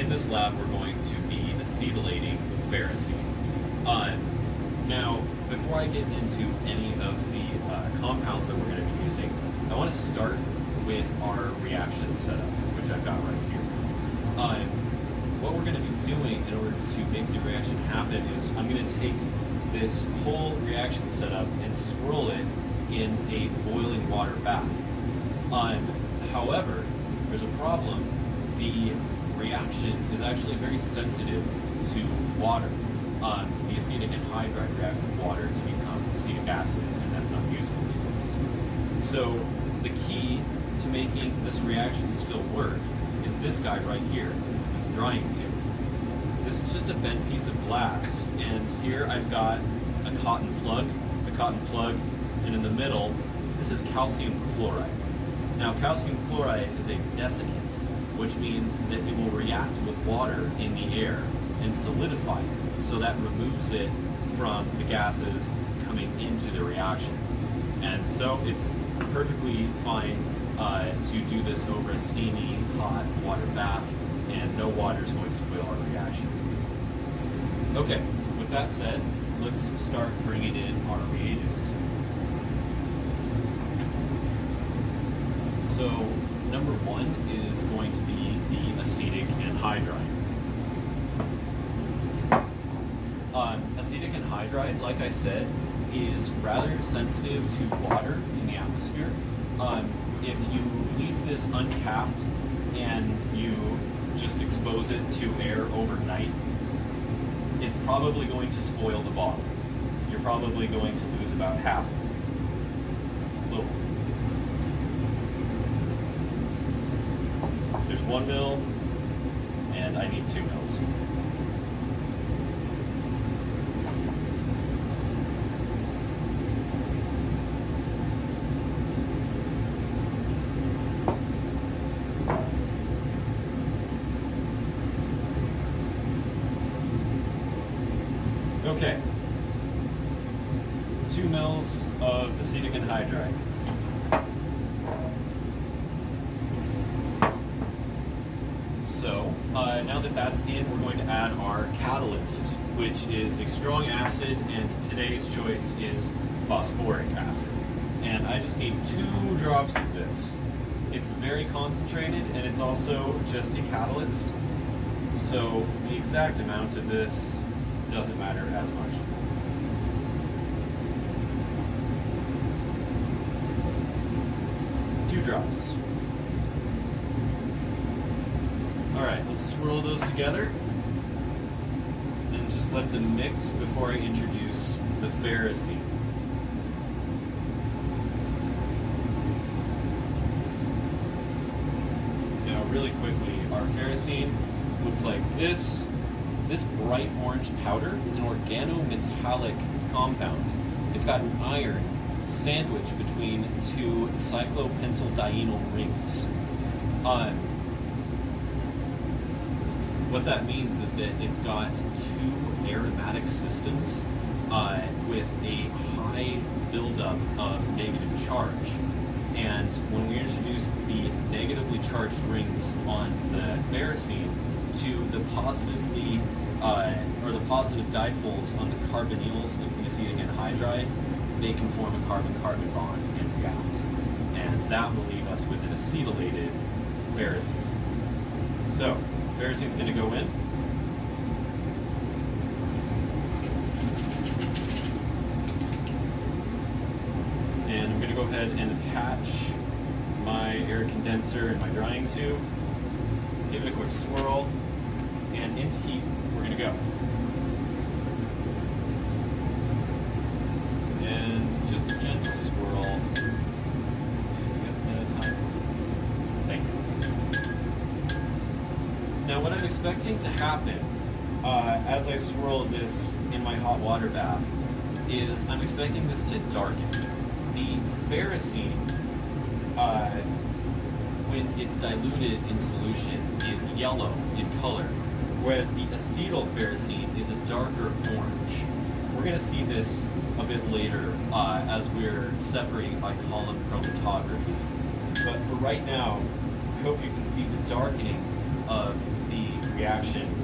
in this lab, we're going to be acetylating ferrocene. Uh, now, before I get into any of the uh, compounds that we're going to be using, I want to start with our reaction setup, which I've got right here. Uh, what we're going to be doing in order to make the reaction happen is I'm going to take this whole reaction setup and swirl it in a boiling water bath. Um, however, there's a problem. The reaction is actually very sensitive to water. Um, the acetic anhydride reacts with water to become acetic acid, and that's not useful to us. So the key to making this reaction still work is this guy right here, this drying tube. This is just a bent piece of glass, and here I've got a cotton plug, a cotton plug, and in the middle, this is calcium chloride. Now, calcium chloride is a desiccant, which means that it will react with water in the air and solidify it, so that removes it from the gases coming into the reaction. And so it's perfectly fine uh, to do this over a steamy, hot water bath, and no water is going to spoil our reaction. Okay, with that said, let's start bringing in our reagents. So number one is going to be the acetic anhydride. Um, acetic anhydride, like I said, is rather sensitive to water in the atmosphere. Um, if you leave this uncapped and you just expose it to air overnight, it's probably going to spoil the bottle. You're probably going to lose about half of it. Little. There's one mil, and I need two mils. Okay. Two mils of acetic anhydride. So, uh, now that that's in, we're going to add our catalyst, which is a strong acid, and today's choice is phosphoric acid. And I just need two drops of this. It's very concentrated, and it's also just a catalyst. So the exact amount of this doesn't matter as much. Two drops. Alright, let's swirl those together let them mix before I introduce the ferrocene. Now really quickly, our ferrocene looks like this. This bright orange powder is an organometallic compound. It's got an iron sandwiched between two cyclopentadienyl rings. Uh, what that means is that it's got two aromatic systems uh, with a high buildup of negative charge. And when we introduce the negatively charged rings on the ferrocene to the positively uh, or the positive dipoles on the carbonyls of the acetic anhydride, they can form a carbon-carbon bond and react. And that will leave us with an acetylated ferrocene. So, ferrocene's going to go in. And I'm going to go ahead and attach my air condenser and my drying tube. Give it a quick swirl. And into heat, we're going to go. Uh, as I swirl this in my hot water bath is I'm expecting this to darken. The ferrocene, uh, when it's diluted in solution, is yellow in color, whereas the acetyl ferrocene is a darker orange. We're going to see this a bit later uh, as we're separating by column chromatography. But for right now, I hope you can see the darkening of the reaction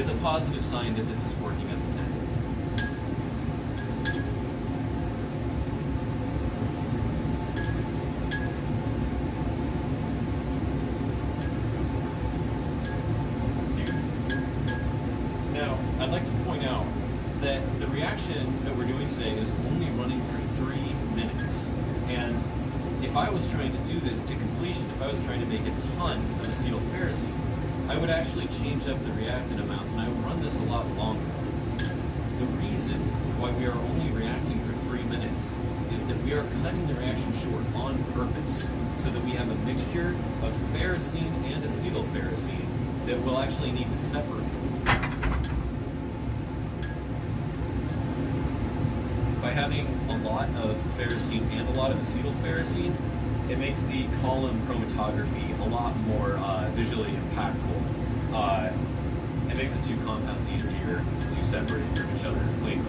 is a positive sign that this is working as intended. Now, I'd like to point out that the reaction that we're doing today is only running for three minutes. And if I was trying to do this to completion, if I was trying to make a ton of acetylferrocene, I would actually change up the reactant amounts and I would run this a lot longer. The reason why we are only reacting for three minutes is that we are cutting the reaction short on purpose so that we have a mixture of ferrocene and acetylferrocene that we'll actually need to separate. By having a lot of ferrocene and a lot of acetylferrocene, it makes the column chromatography a lot more uh, visually impactful. Uh, it makes the two compounds easier to separate from each other cleanly.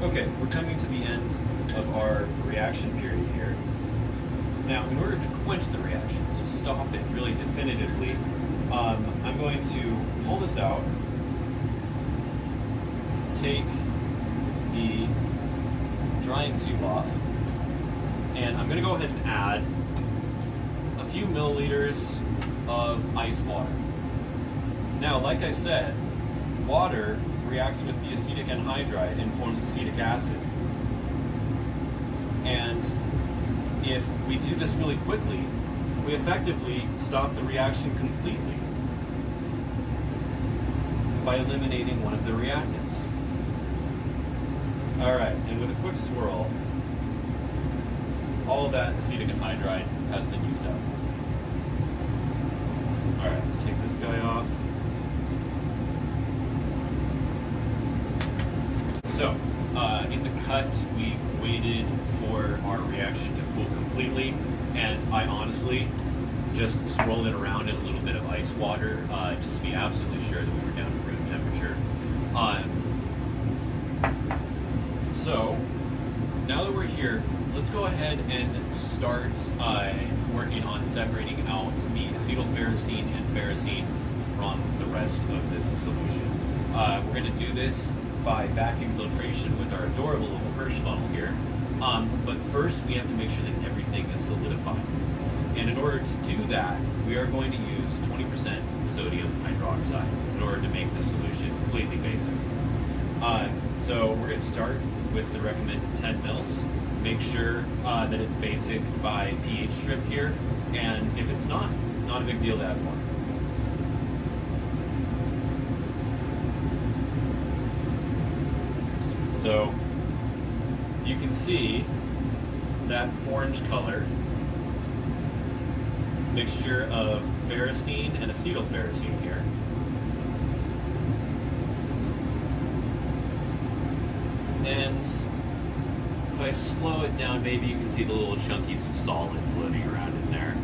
Okay, we're coming to the end of our reaction period here. Now, in order to quench the reaction, to stop it really definitively, um, I'm going to pull this out, take the drying tube off, and I'm going to go ahead and add a few milliliters of ice water. Now, like I said, water reacts with the acetic anhydride and forms acetic acid. And if we do this really quickly, we effectively stop the reaction completely by eliminating one of the reactants. All right, and with a quick swirl, all that acetic anhydride has been used up. All right, let's take this guy off. So, uh, in the cut, we waited for our reaction to cool completely, and I honestly just swirled it around in a little bit of ice water, uh, just to be absolutely sure that we were down to room temperature. Um, so, now that we're here, let's go ahead and start uh, working on separating out the acetylferrocene and ferrocene from the rest of this solution. Uh, we're going to do this by vacuum filtration with our adorable little Hirsch funnel here. Um, but first, we have to make sure that everything is solidified. And in order to do that, we are going to use 20% sodium hydroxide in order to make the solution completely basic. Uh, so we're going to start with the recommended 10 mils. Make sure uh, that it's basic by pH strip here, and if it's not, not a big deal to add more. So you can see that orange color mixture of ferrocene and acetylferrocene here. And if I slow it down, maybe you can see the little chunkies of solid floating around in there.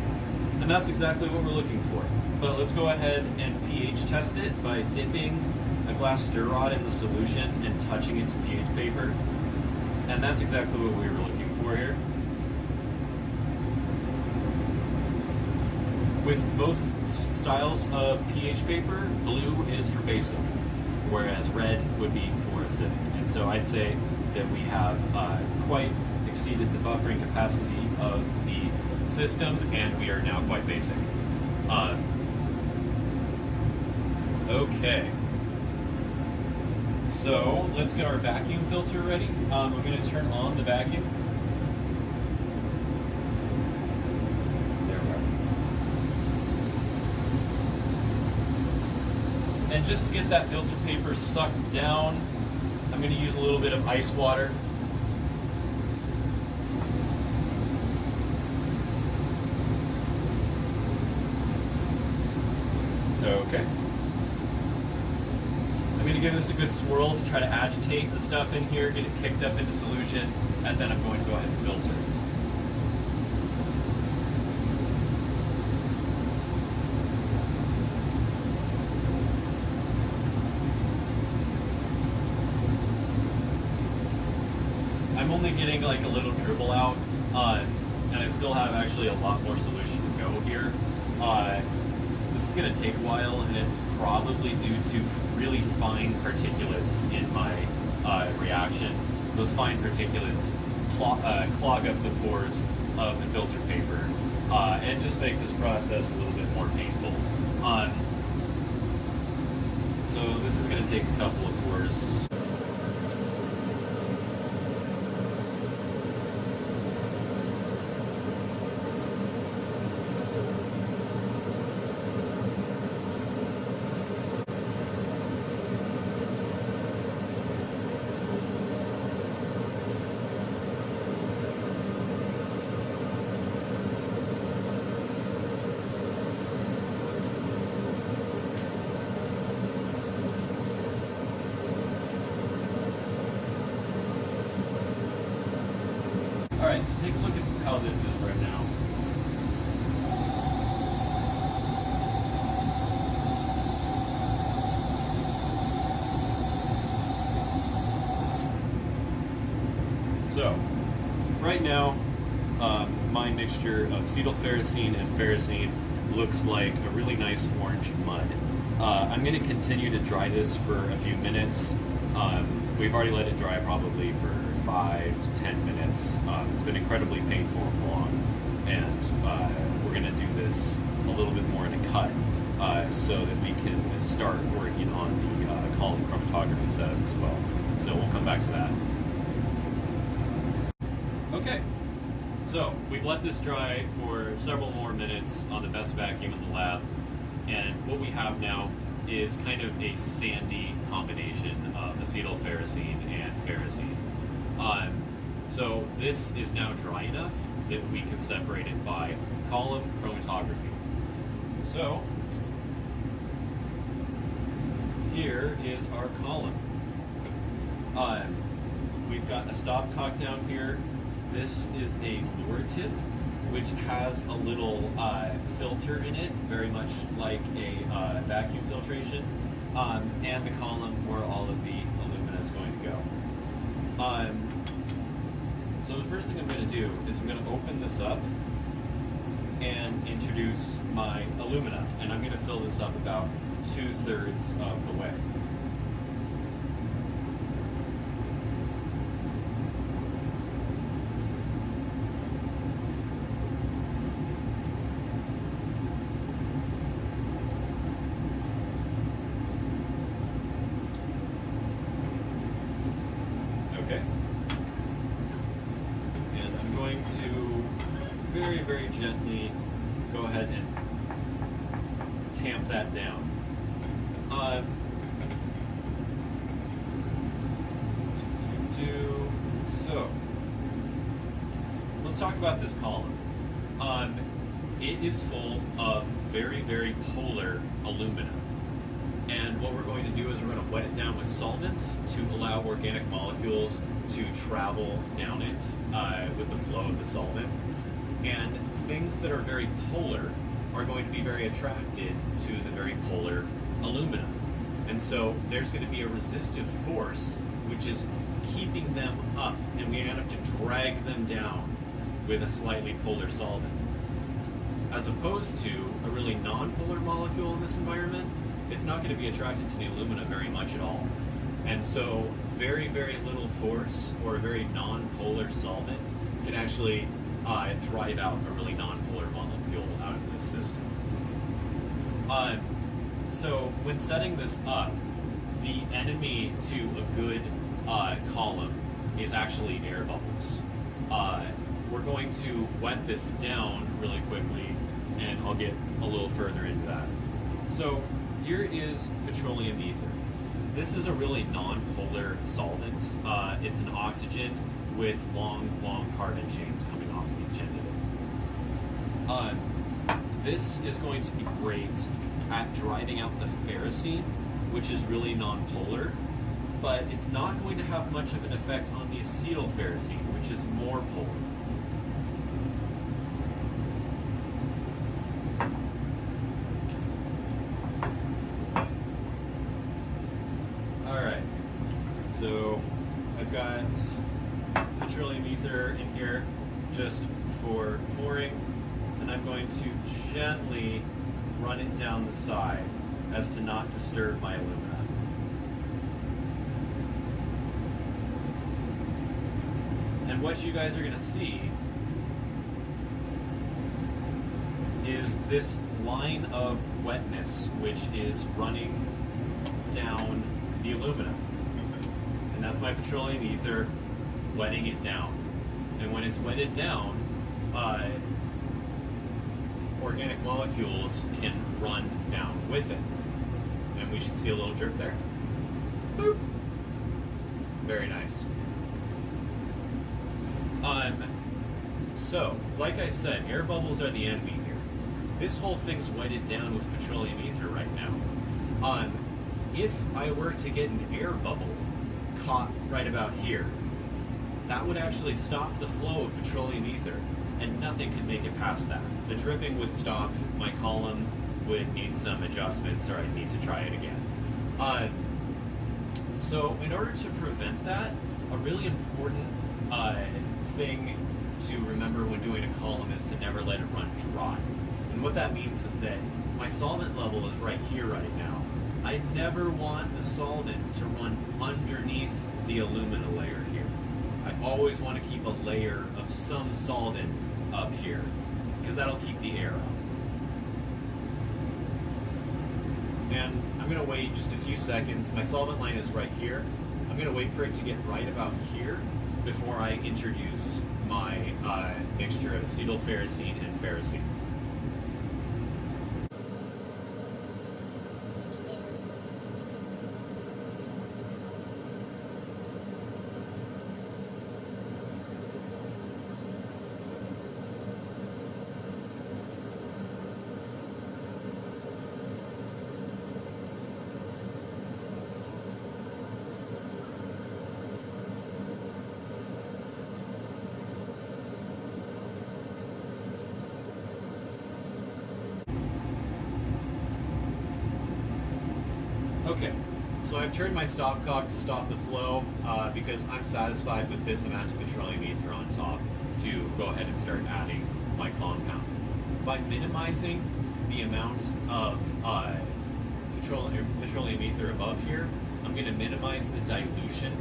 And that's exactly what we're looking for. But let's go ahead and pH test it by dipping a glass stir rod in the solution and touching it to pH paper. And that's exactly what we were looking for here. With most styles of pH paper, blue is for basic, whereas red would be for acidic. And so I'd say that we have uh, quite exceeded the buffering capacity of the system, and we are now quite basic. Uh, okay. So let's get our vacuum filter ready. Um, I'm going to turn on the vacuum. There we are. And just to get that filter paper sucked down, I'm going to use a little bit of ice water. Okay. Give this a good swirl to try to agitate the stuff in here, get it kicked up into solution, and then I'm going to go ahead and filter. I'm only getting like a little dribble out, uh, and I still have actually a lot more solution to go here. Uh, this is going to take a while, and it's probably due to really fine particulates in my uh, reaction. Those fine particulates clog, uh, clog up the pores of the filter paper uh, and just make this process a little bit more painful. Um, so this is going to take a couple of pours. All right, so take a look at how this is right now. So, right now, um, my mixture of acetylferrocene and ferrocene looks like a really nice orange mud. Uh, I'm going to continue to dry this for a few minutes. Um, we've already let it dry probably for five to ten minutes. Um, it's been incredibly painful and long, and uh, we're going to do this a little bit more in a cut uh, so that we can start working on the uh, column chromatography setup as well. So we'll come back to that. Okay, so we've let this dry for several more minutes on the best vacuum in the lab, and what we have now is kind of a sandy combination of acetylferrocene and ferrocene. Um, so this is now dry enough that we can separate it by column chromatography. So here is our column. Um, we've got a stopcock down here. This is a Luer tip, which has a little uh, filter in it, very much like a uh, vacuum filtration, um, and the column where all of the alumina is going to go. Um, so the first thing I'm going to do is I'm going to open this up and introduce my alumina, and I'm going to fill this up about two-thirds of the way. Okay. And I'm going to very, very gently go ahead and tamp that down. Uh, do so. Let's talk about this column. Um, it is full of very, very polar alumina. And what we're going to do is we're going to wet it down with solvents to allow organic molecules to travel down it uh, with the flow of the solvent. And things that are very polar are going to be very attracted to the very polar alumina. And so there's going to be a resistive force which is keeping them up, and we're going to have to drag them down with a slightly polar solvent. As opposed to a really non-polar molecule in this environment, it's not going to be attracted to the alumina very much at all. And so very, very little force or a very non-polar solvent can actually uh, drive out a really non-polar molecule out of this system. Uh, so when setting this up, the enemy to a good uh, column is actually air bubbles. Uh, we're going to wet this down really quickly, and I'll get a little further into that. So here is petroleum ether. This is a really non-polar solvent. Uh, it's an oxygen with long, long carbon chains coming off the end of it. Uh, this is going to be great at driving out the ferrocene, which is really nonpolar, but it's not going to have much of an effect on the acetylferrocene, which is more polar. Alright, so I've got petroleum ether in here just for pouring, and I'm going to gently run it down the side as to not disturb my alumina. What you guys are going to see is this line of wetness which is running down the aluminum. And that's my petroleum ether wetting it down. And when it's wetted down, uh, organic molecules can run down with it. And we should see a little drip there. Boop. Very nice. Um, so, like I said, air bubbles are the enemy here. This whole thing's weighted down with petroleum ether right now. Um, if I were to get an air bubble caught right about here, that would actually stop the flow of petroleum ether, and nothing could make it past that. The dripping would stop, my column would need some adjustments, or I'd need to try it again. Uh, so in order to prevent that, a really important uh, thing to remember when doing a column is to never let it run dry. And what that means is that my solvent level is right here right now. I never want the solvent to run underneath the alumina layer here. I always want to keep a layer of some solvent up here because that'll keep the air out. And I'm going to wait just a few seconds. My solvent line is right here. I'm going to wait for it to get right about here before I introduce my uh, mixture of acetylferrocene and ferrocene. Okay, so I've turned my stopcock to stop the flow uh, because I'm satisfied with this amount of petroleum ether on top to go ahead and start adding my compound. By minimizing the amount of uh, petroleum, petroleum ether above here, I'm going to minimize the dilution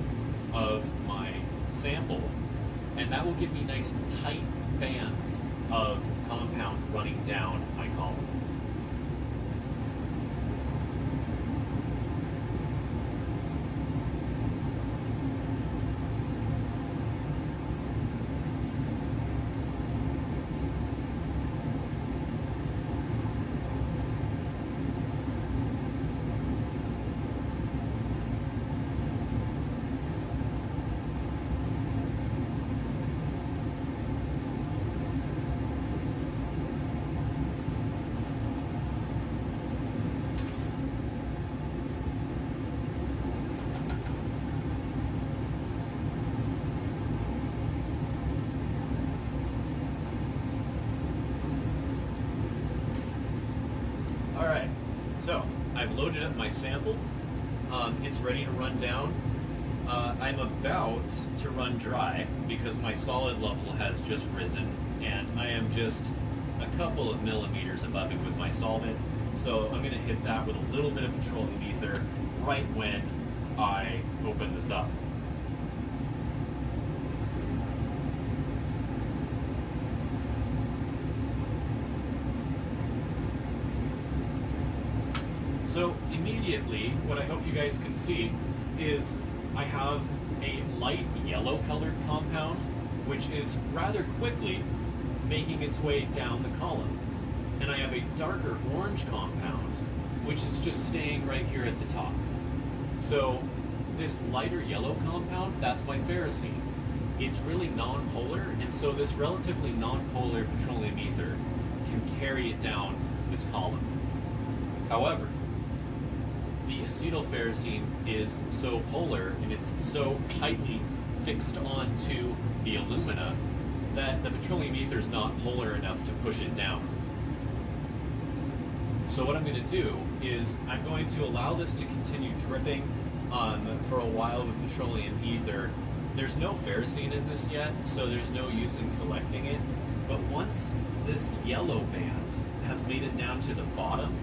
of my sample, and that will give me nice tight bands of compound running down my column. All right, so My sample. Um, it's ready to run down. Uh, I'm about to run dry because my solid level has just risen and I am just a couple of millimeters above it with my solvent. So I'm gonna hit that with a little bit of petroleum ether right when I open this up. So immediately, what I hope you guys can see is I have a light yellow colored compound, which is rather quickly making its way down the column. And I have a darker orange compound, which is just staying right here at the top. So this lighter yellow compound, that's my ferrocene. It's really non-polar, and so this relatively non-polar petroleum ether can carry it down this column. However, the acetylferrocene is so polar and it's so tightly fixed onto the alumina that the petroleum ether is not polar enough to push it down. So what I'm going to do is I'm going to allow this to continue dripping um, for a while with petroleum ether. There's no ferrocene in this yet, so there's no use in collecting it. But once this yellow band has made it down to the bottom,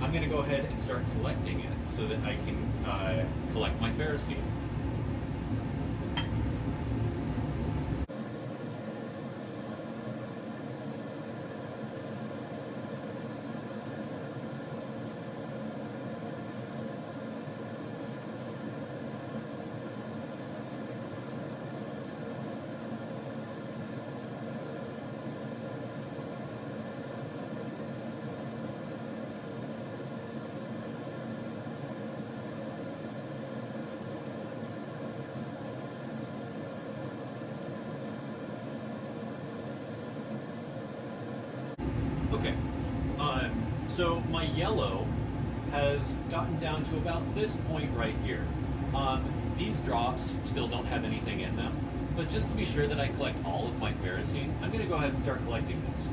I'm going to go ahead and start collecting it so that I can uh, collect my ferrocene. Okay. Um, so my yellow has gotten down to about this point right here. Um, these drops still don't have anything in them, but just to be sure that I collect all of my ferrocene, I'm going to go ahead and start collecting this.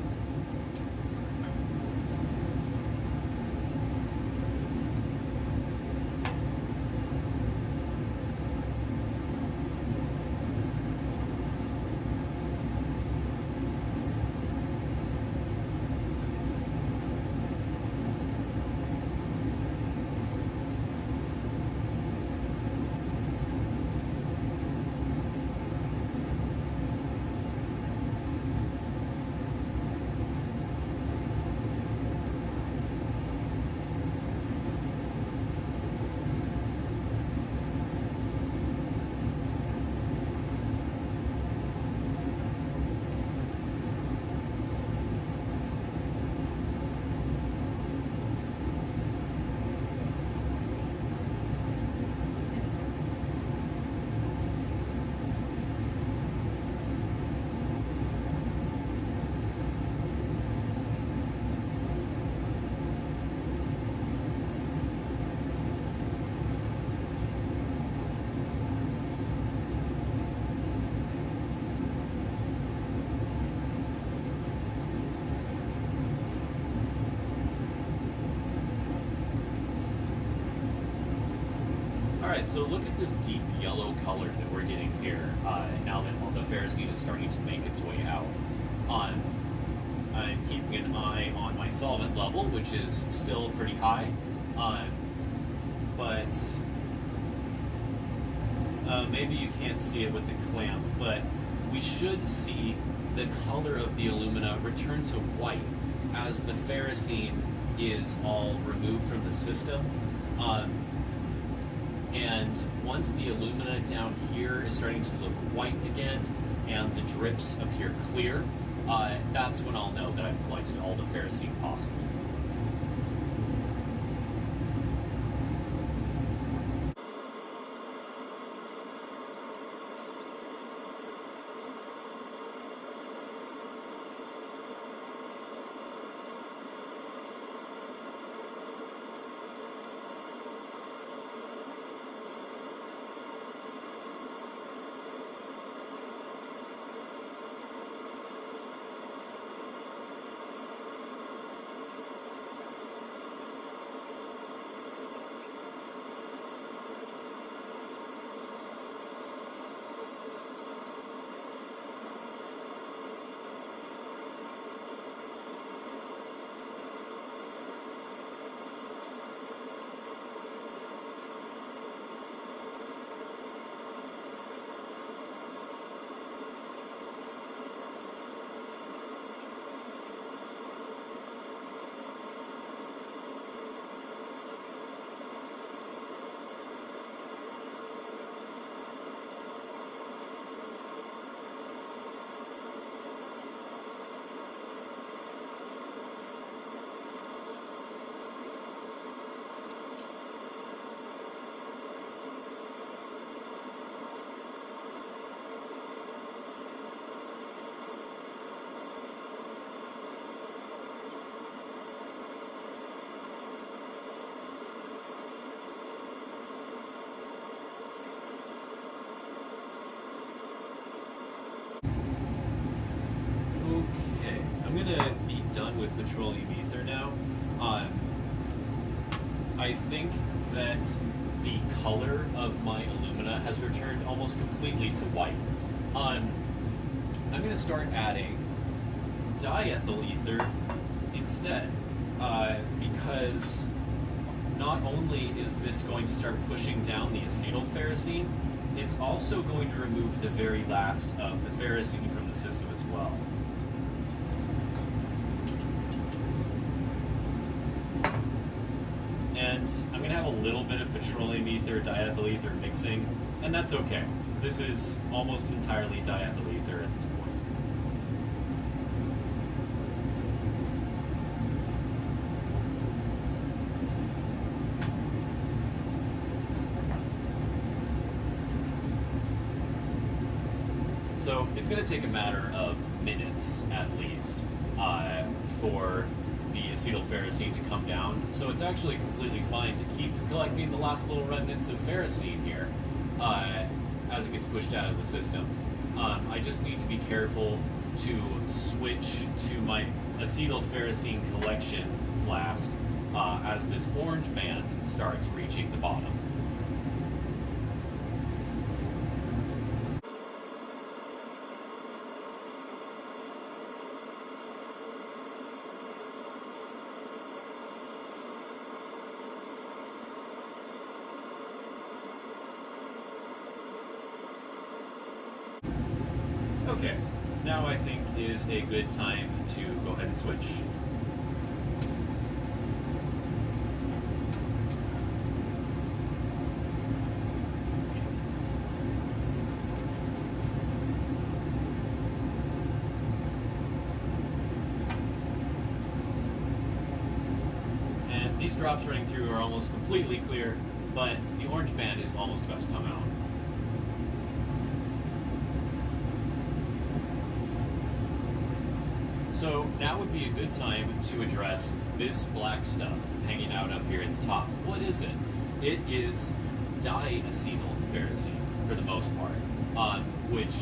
So look at this deep yellow color that we're getting here uh, now that all the ferrocene is starting to make its way out. I'm keeping an eye on my solvent level, which is still pretty high, uh, but uh, maybe you can't see it with the clamp, but we should see the color of the alumina return to white as the ferrocene is all removed from the system. Um, and once the alumina down here is starting to look white again and the drips appear clear, uh, that's when I'll know that I've collected all the ferrocene possible. Done with petroleum ether now. Um, I think that the color of my alumina has returned almost completely to white. Um, I'm gonna start adding diethyl ether instead, uh, because not only is this going to start pushing down the acetylferrocene, it's also going to remove the very last of the ferrocene from the system as well. And I'm going to have a little bit of petroleum ether, diethyl ether mixing, and that's okay. This is almost entirely diethyl ether at this point. So it's going to take a matter of minutes at least uh, for the acetylferrocene to come down. So it's actually completely fine to keep collecting the last little remnants of ferrocene here uh, as it gets pushed out of the system. Um, I just need to be careful to switch to my acetylferrocene collection flask uh, as this orange band starts reaching the bottom. Okay, now I think is a good time to go ahead and switch. And these drops running through are almost completely clear, but the orange band is almost about to come out. So now would be a good time to address this black stuff hanging out up here at the top. What is it? It is diacetylferrocene for the most part, um, which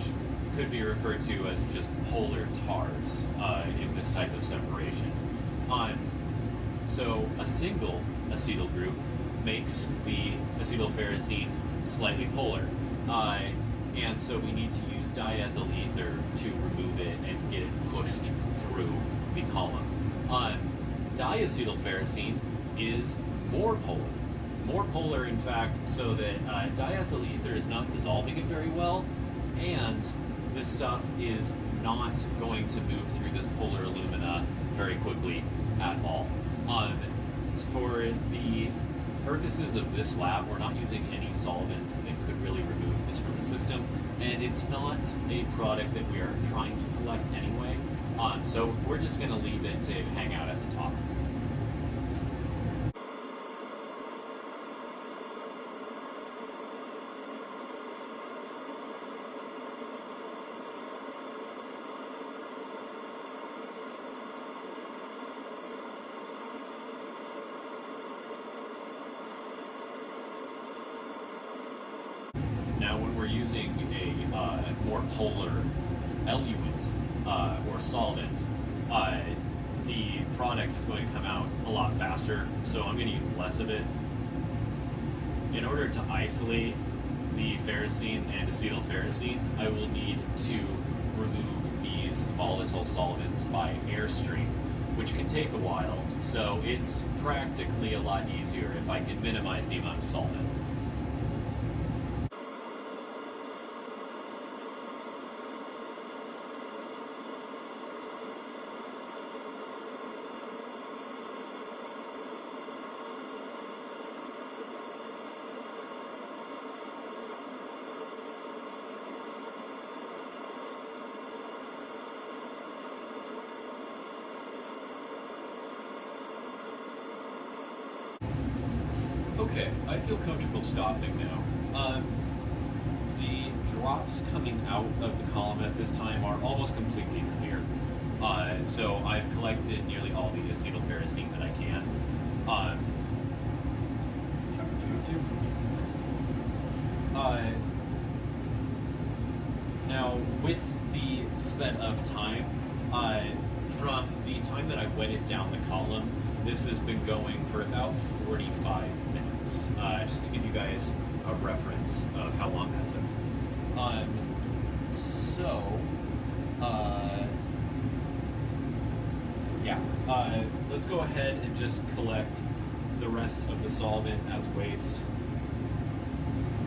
could be referred to as just polar tars uh, in this type of separation. Um, so a single acetyl group makes the acetylferrocene slightly polar. Uh, and so we need to use diethyl ether to remove it and get it pushed through the column. Uh, diacetylferrocene is more polar. More polar, in fact, so that uh, diethyl ether is not dissolving it very well, and this stuff is not going to move through this polar alumina very quickly at all. Um, for the purposes of this lab, we're not using any solvents that could really remove this from the system, and it's not a product that we are trying to collect anyway. Um, so we're just going to leave it to hang out at the top. Now, when we're using a uh, more polar eluent uh, or solvent, uh, the product is going to come out a lot faster, so I'm going to use less of it. In order to isolate the ferrocene and acetylferrocene, I will need to remove these volatile solvents by airstream, which can take a while, so it's practically a lot easier if I can minimize the amount of solvent. Okay, I feel comfortable stopping now. Um, the drops coming out of the column at this time are almost completely clear. Uh, so I've collected nearly all the acetylferrocene that I can. Um, uh, now, with the sped up time, uh, from the time that I wetted down the column, this has been going for about 45 Uh, just to give you guys a reference of how long that took. Um, so, uh, yeah, uh, let's go ahead and just collect the rest of the solvent as waste.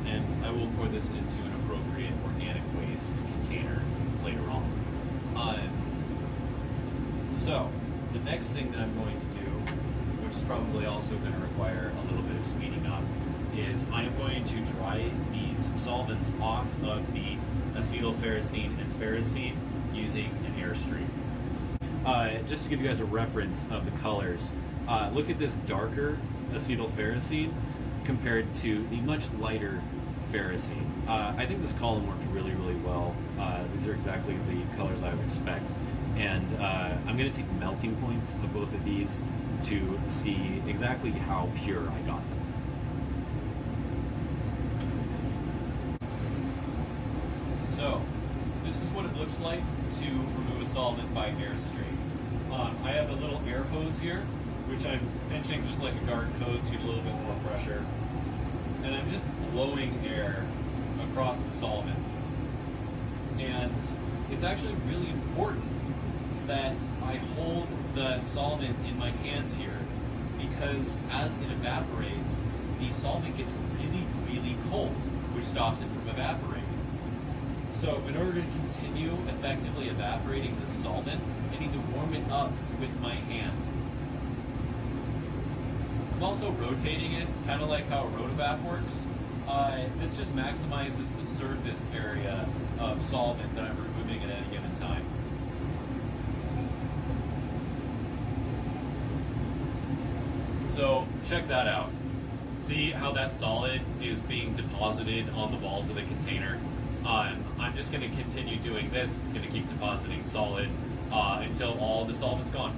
And I will pour this into an appropriate organic waste container later on. Um, so, the next thing that I'm going to do, probably also going to require a little bit of speeding up, is I am going to dry these solvents off of the acetylferrocene and ferrocene using an airstream. Uh, just to give you guys a reference of the colors, uh, look at this darker acetylferrocene compared to the much lighter ferrocene. Uh, I think this column worked really, really well. Uh, these are exactly the colors I would expect. And uh, I'm going to take melting points of both of these to see exactly how pure I got them. So, this is what it looks like to remove a solvent by airstream. Um, I have a little air hose here, which I'm pinching just like a garden hose to get a little bit more pressure. And I'm just blowing air across the solvent. And it's actually really important that I hold the solvent in my hands here because as it evaporates, the solvent gets really, really cold, which stops it from evaporating. So in order to continue effectively evaporating the solvent, I need to warm it up with my hand. I'm also rotating it, kind of like how a rotavac works. Uh, this just maximizes the surface area of solvent that I'm removing at any given time. So check that out. See how that solid is being deposited on the walls of the container? Um, I'm just going to continue doing this. It's going to keep depositing solid uh, until all the solvent's gone.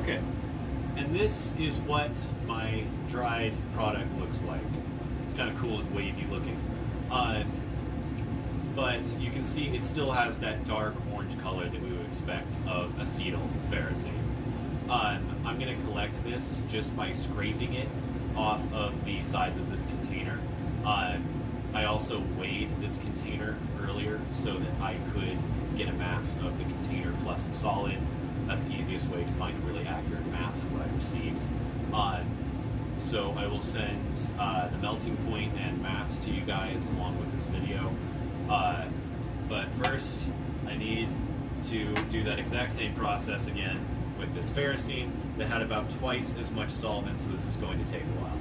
Okay, and this is what my dried product looks like. It's kind of cool and wavy looking. Uh, but you can see it still has that dark orange color that we would expect of acetyl ferrocene. Um, I'm going to collect this just by scraping it off of the sides of this container. Uh, I also weighed this container earlier so that I could get a mass of the container plus the solid. That's the easiest way to find a really accurate mass of what I received. Uh, so I will send uh, the melting point and mass to you guys along with this video. Uh, but first, I need to do that exact same process again with this ferrocene that had about twice as much solvent, so this is going to take a while.